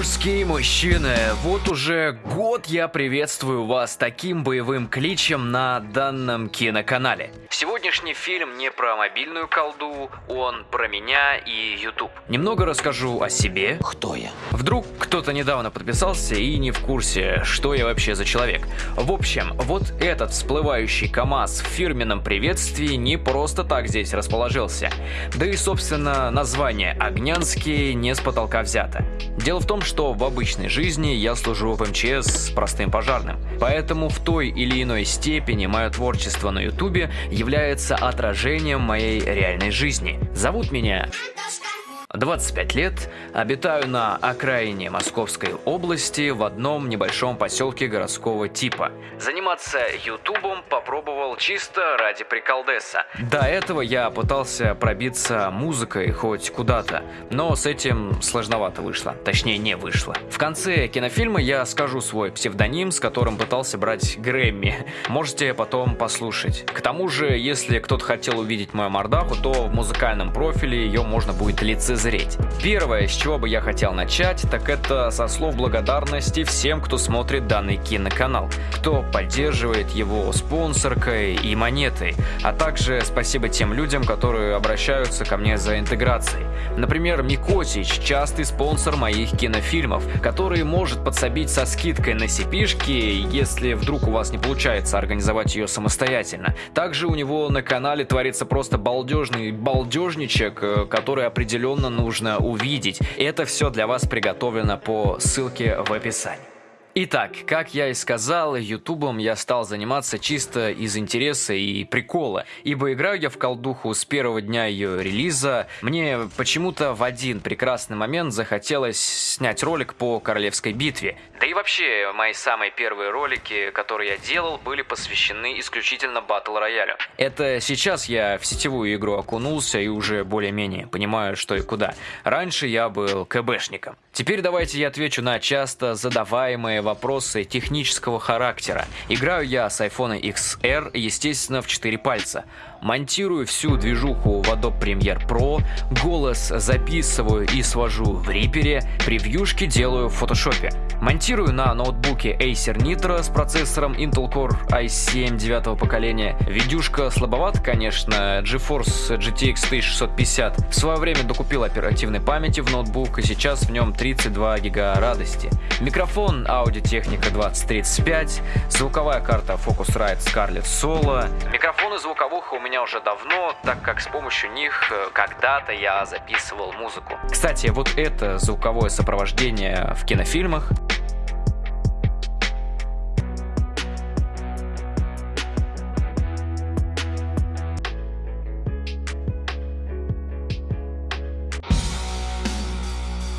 Мужские мужчины, вот уже год я приветствую вас таким боевым кличем на данном киноканале. Сегодняшний фильм не про мобильную колду, он про меня и YouTube. Немного расскажу о себе. Кто я? Вдруг кто-то недавно подписался и не в курсе, что я вообще за человек. В общем, вот этот всплывающий КАМАЗ в фирменном приветствии не просто так здесь расположился. Да и, собственно, название «Огнянский» не с потолка взято. Дело в том, что в обычной жизни я служу в МЧС простым пожарным. Поэтому в той или иной степени мое творчество на ютубе является отражением моей реальной жизни. Зовут меня 25 лет, обитаю на окраине Московской области в одном небольшом поселке городского типа. Заниматься ютубом попробовал чисто ради приколдеса. До этого я пытался пробиться музыкой хоть куда-то, но с этим сложновато вышло, точнее не вышло. В конце кинофильма я скажу свой псевдоним, с которым пытался брать Грэмми. Можете потом послушать. К тому же, если кто-то хотел увидеть мою мордаху, то в музыкальном профиле ее можно будет лицезреть лицезреть. Первое, с чего бы я хотел начать, так это со слов благодарности всем, кто смотрит данный киноканал, кто поддерживает его спонсоркой и монетой, а также спасибо тем людям, которые обращаются ко мне за интеграцией. Например, Микосич – частый спонсор моих кинофильмов, который может подсобить со скидкой на сипишки, если вдруг у вас не получается организовать ее самостоятельно. Также у него на канале творится просто балдежный балдежничек, э, который определенно нужно увидеть. Это все для вас приготовлено по ссылке в описании. Итак, как я и сказал, ютубом я стал заниматься чисто из интереса и прикола, ибо играю я в колдуху с первого дня ее релиза. Мне почему-то в один прекрасный момент захотелось снять ролик по королевской битве. Да и вообще, мои самые первые ролики, которые я делал, были посвящены исключительно батл роялю. Это сейчас я в сетевую игру окунулся и уже более-менее понимаю, что и куда. Раньше я был КБшником. Теперь давайте я отвечу на часто задаваемые вопросы технического характера. Играю я с iPhone XR, естественно, в 4 пальца. Монтирую всю движуху в Adobe Premiere Pro, голос записываю и свожу в Reaper, превьюшки делаю в Photoshop. Монтирую на ноутбуке Acer Nitro с процессором Intel Core i7 9 поколения. Видюшка слабоват, конечно, GeForce GTX 1650. В свое время докупил оперативной памяти в ноутбук и сейчас в нем 32 гига радости. Микрофон Technica 2035, звуковая карта Focusrite Scarlett Solo. Микрофоны звуковых у меня меня уже давно, так как с помощью них э, когда-то я записывал музыку. Кстати, вот это звуковое сопровождение в кинофильмах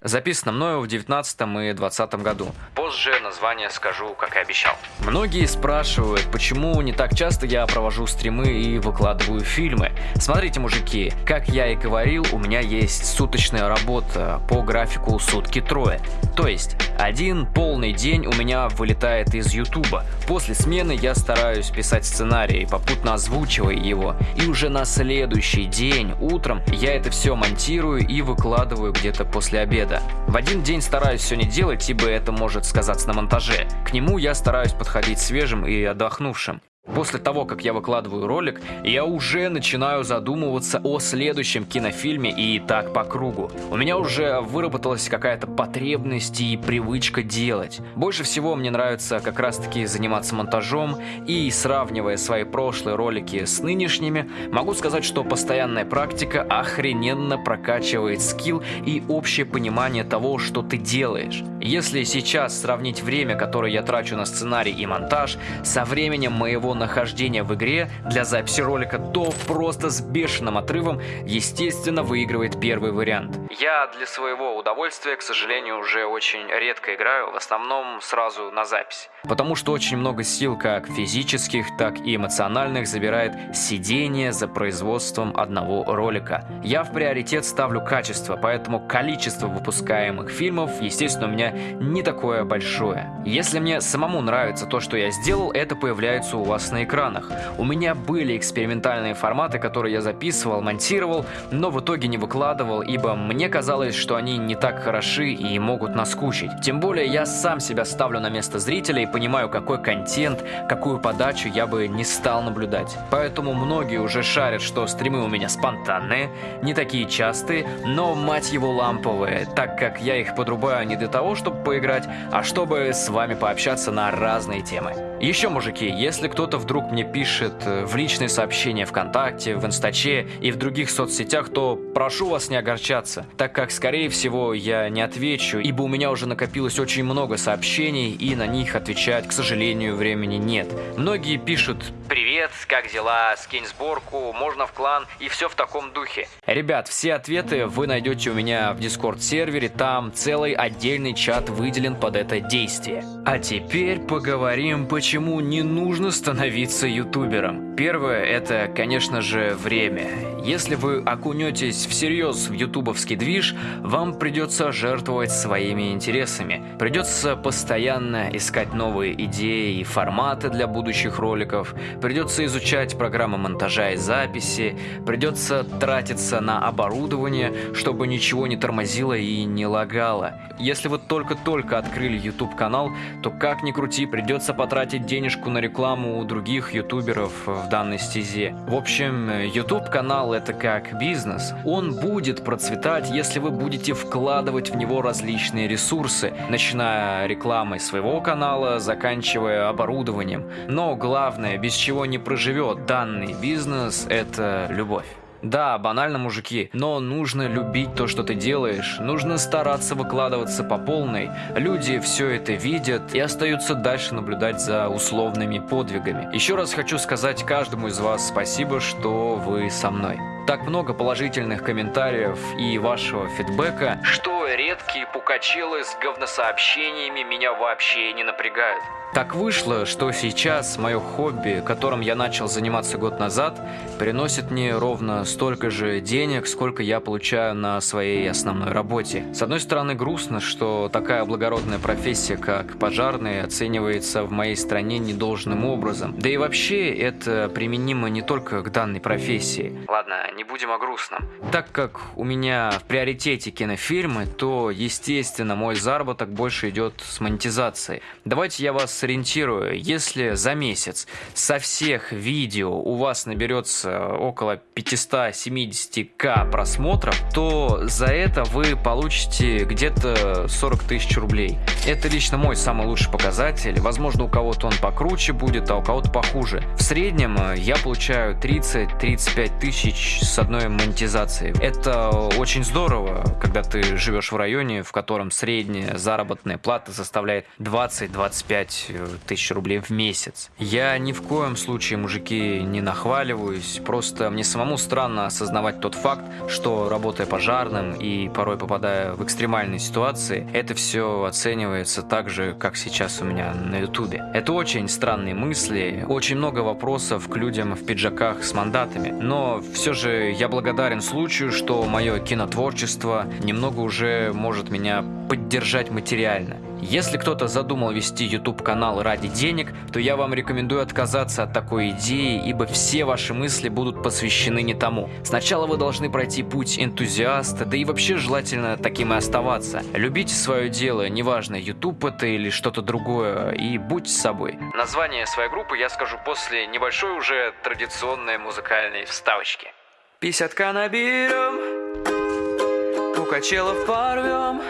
Записано мною в 19 и 20 году. Позже название скажу, как и обещал. Многие спрашивают, почему не так часто я провожу стримы и выкладываю фильмы. Смотрите, мужики, как я и говорил, у меня есть суточная работа по графику сутки трое. То есть, один полный день у меня вылетает из Ютуба. После смены я стараюсь писать сценарий, попутно озвучивая его. И уже на следующий день, утром, я это все монтирую и выкладываю где-то после обеда. В один день стараюсь все не делать, ибо это может сказаться на монтаже. К нему я стараюсь подходить свежим и отдохнувшим. После того, как я выкладываю ролик, я уже начинаю задумываться о следующем кинофильме и так по кругу. У меня уже выработалась какая-то потребность и привычка делать. Больше всего мне нравится как раз таки заниматься монтажом и сравнивая свои прошлые ролики с нынешними, могу сказать, что постоянная практика охрененно прокачивает скилл и общее понимание того, что ты делаешь. Если сейчас сравнить время, которое я трачу на сценарий и монтаж, со временем моего нахождения в игре для записи ролика, то просто с бешеным отрывом, естественно, выигрывает первый вариант. Я для своего удовольствия, к сожалению, уже очень редко играю, в основном сразу на запись. Потому что очень много сил как физических, так и эмоциональных забирает сидение за производством одного ролика. Я в приоритет ставлю качество, поэтому количество выпускаемых фильмов, естественно, у меня не такое большое. Если мне самому нравится то, что я сделал, это появляется у вас вас на экранах. У меня были экспериментальные форматы, которые я записывал, монтировал, но в итоге не выкладывал, ибо мне казалось, что они не так хороши и могут наскучить. Тем более я сам себя ставлю на место зрителя и понимаю, какой контент, какую подачу я бы не стал наблюдать. Поэтому многие уже шарят, что стримы у меня спонтанные, не такие частые, но, мать его, ламповые, так как я их подрубаю не для того, чтобы поиграть, а чтобы с вами пообщаться на разные темы. Еще, мужики, если кто-то вдруг мне пишет э, в личные сообщения ВКонтакте, в Инстаче и в других соцсетях, то прошу вас не огорчаться, так как, скорее всего, я не отвечу, ибо у меня уже накопилось очень много сообщений, и на них отвечать, к сожалению, времени нет. Многие пишут «Привет, как дела? Скинь сборку, можно в клан» и все в таком духе. Ребят, все ответы вы найдете у меня в Дискорд-сервере, там целый отдельный чат выделен под это действие. А теперь поговорим, почему не нужно становиться ютубером. Первое, это, конечно же, время. Если вы окунетесь всерьез в ютубовский движ, вам придется жертвовать своими интересами. Придется постоянно искать новые идеи и форматы для будущих роликов, придется изучать программы монтажа и записи, придется тратиться на оборудование, чтобы ничего не тормозило и не лагало. Если вы только-только открыли YouTube канал, то как ни крути, придется потратить денежку на рекламу у других ютуберов в данной стезе. В общем, YouTube канал это как бизнес. Он будет процветать, если вы будете вкладывать в него различные ресурсы, начиная рекламой своего канала, заканчивая оборудованием. Но главное, без чего не проживет данный бизнес, это любовь. Да, банально, мужики, но нужно любить то, что ты делаешь, нужно стараться выкладываться по полной. Люди все это видят и остаются дальше наблюдать за условными подвигами. Еще раз хочу сказать каждому из вас спасибо, что вы со мной. Так много положительных комментариев и вашего фидбэка, что редкие пукачелы с говносообщениями меня вообще не напрягают. Так вышло, что сейчас мое хобби, которым я начал заниматься год назад, приносит мне ровно столько же денег, сколько я получаю на своей основной работе. С одной стороны, грустно, что такая благородная профессия, как пожарный, оценивается в моей стране недолжным образом. Да и вообще, это применимо не только к данной профессии. Ладно, не будем о грустном. Так как у меня в приоритете кинофильмы, то, естественно, мой заработок больше идет с монетизацией. Давайте я вас сориентирую, если за месяц со всех видео у вас наберется около 570к просмотров, то за это вы получите где-то 40 тысяч рублей. Это лично мой самый лучший показатель. Возможно, у кого-то он покруче будет, а у кого-то похуже. В среднем э, я получаю 30-35 тысяч с одной монетизацией. Это очень здорово, когда ты живешь в районе, в котором средняя заработная плата составляет 20-25 тысяч рублей в месяц. Я ни в коем случае, мужики, не нахваливаюсь, просто мне самому странно осознавать тот факт, что работая пожарным и порой попадая в экстремальные ситуации, это все оценивается так же, как сейчас у меня на ютубе. Это очень странные мысли, очень много вопросов к людям в пиджаках с мандатами, но все же я благодарен случаю, что мое кинотворчество немного уже может меня поддержать материально. Если кто-то задумал вести YouTube канал ради денег, то я вам рекомендую отказаться от такой идеи, ибо все ваши мысли будут посвящены не тому. Сначала вы должны пройти путь энтузиаста, да и вообще желательно таким и оставаться. Любите свое дело, неважно, YouTube это или что-то другое, и будьте собой. Название своей группы я скажу после небольшой уже традиционной музыкальной вставочки. Пятьдесятка наберем, у качелов порвем,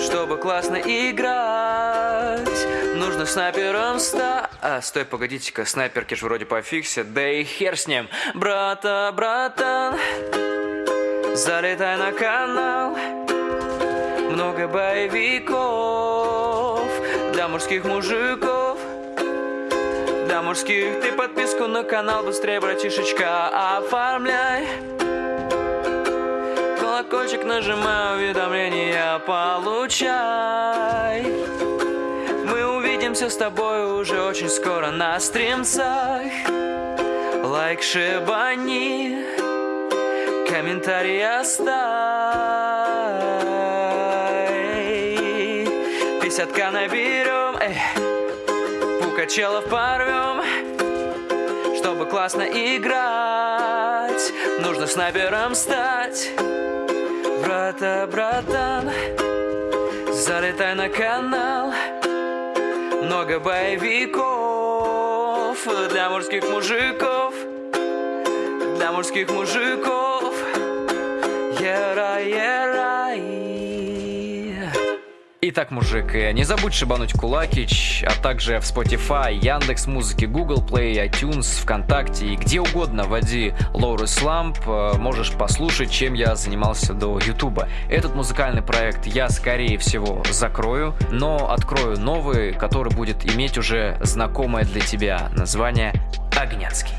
чтобы классно играть, нужно снайпером ста... А, стой, погодите-ка, снайперки же вроде пофиксят, да и хер с ним. Брата, братан, залетай на канал, много боевиков для мужских мужиков. Для мужских ты подписку на канал быстрее, братишечка, оформляй колокольчик нажимай, уведомления получай. Мы увидимся с тобой уже очень скоро на стримцах. Лайк шибани, комментарий оставь. Пятьдесятка наберем, эй, челов порвем Чтобы классно играть Нужно снайпером стать Брата, братан Залетай на канал. Много боевиков Для мужских мужиков Для мужских мужиков. Ера, ера, Итак, мужик, э, не забудь шибануть Кулакич, а также в Spotify, Яндекс Музыки, Google Play, iTunes, ВКонтакте и где угодно вводи Лоуры Сламп, э, можешь послушать, чем я занимался до Ютуба. Этот музыкальный проект я, скорее всего, закрою, но открою новый, который будет иметь уже знакомое для тебя название «Огняцкий».